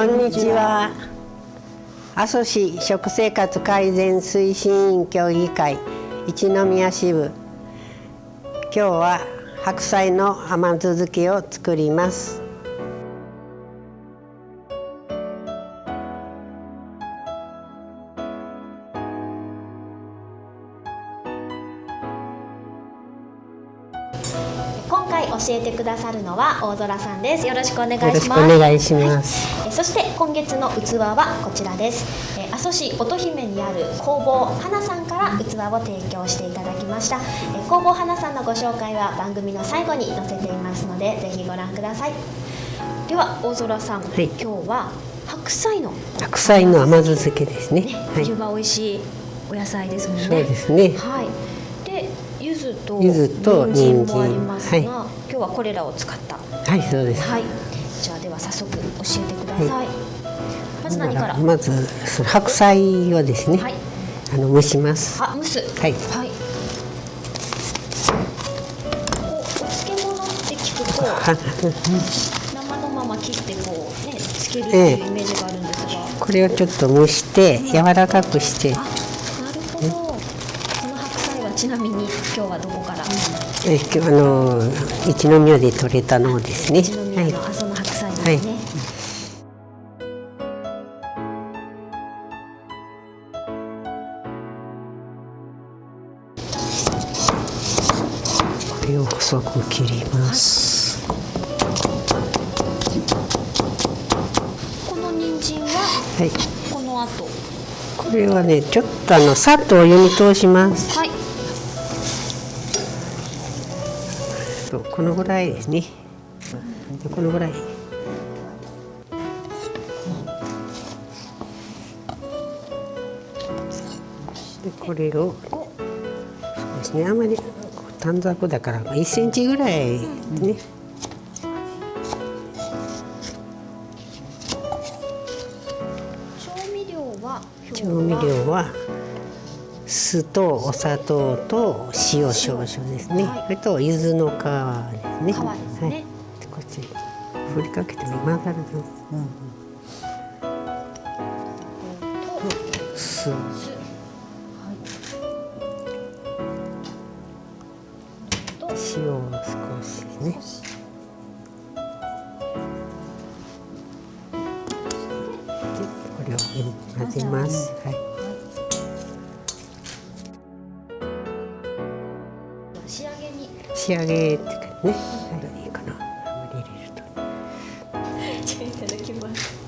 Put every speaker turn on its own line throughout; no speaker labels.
こんにちは。阿蘇市食生活改善推進委員協議会一宮支部。今日は白菜の甘酢漬けを作ります。
教えてくださるのは大空さんです。よろしくお願いし
よろしくお
ます
願いします、
えそして今月の器はこちらです。え阿蘇市乙姫にある工房花さんから器を提供していただきました。え工房花さんのご紹介は番組の最後に載せていますのでぜひご覧ください。では大空さん、
はい。
今日は白菜の
白菜の甘酢漬けですね。
ね、
はい。
冬場美味しいお野菜ですもんね。
そうですね。
はい。で柚子と人参もありますが、
人参
今日はこれらを使った。
はいそうです。
はい。じゃあでは早速教えてください、まず何から？
まず白菜をですね、
はい。
あの蒸します。
あ蒸す。
はい。
はい。漬物って聞くと
は
生のまま切ってこうねつけるっていうイメージがあるんですが、
これをちょっと蒸して柔らかくして
あなるほどこの白菜はちなみに今日はどこから？
え今日あの一宮で採れたのですね。
一
はい
宮の阿蘇の白菜ですね、
これを細く切ります。
この人参は？
はい。
この後。
これはねちょっとあのさっとお湯に通します。
はい
そうこのぐらいですね。でこのぐらい。でこれをそうですねあまり短冊だから1センチぐらいね、
調味料は今日
調味料は酢とお砂糖と塩少々ですね、
はい。
それと柚子の皮ですね。
皮ですね。
はい、でこっち振りかけても混ざるの、酢
酢。と。
塩を少しね。でこれを混ぜます、はい、
仕上げ
って感じ。ね、はい、いいかな。あんまり入れると
じゃあいただきます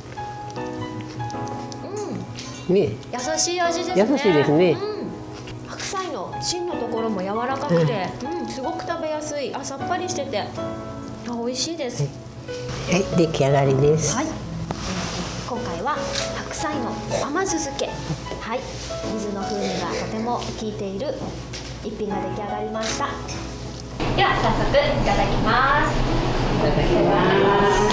うん。
ね
優しい味ですね。
優しいですね
うん、白菜の芯のところも柔らかくて、うん、すごく食べやすい。あさっぱりしてて。あ美味しいです。
はい出来上がりです、
はい、今回は白菜の甘酢漬け。はい。水の風味がとても効いている一品が出来上がりましたでは早速いただきます。いただきます、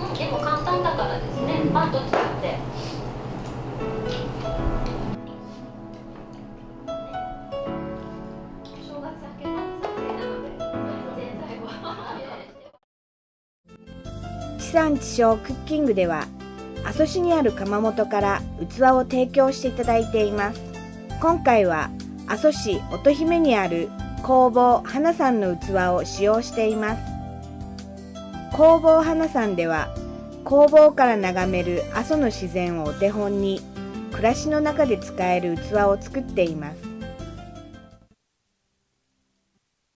うん、結構簡単だからですね。パンと作って。
地産地消クッキングでは阿蘇市にある窯元から器を提供していただいています。今回は阿蘇市乙姫にある工房花さんの器を使用しています。工房花さんでは工房から眺める阿蘇の自然をお手本に暮らしの中で使える器を作っています。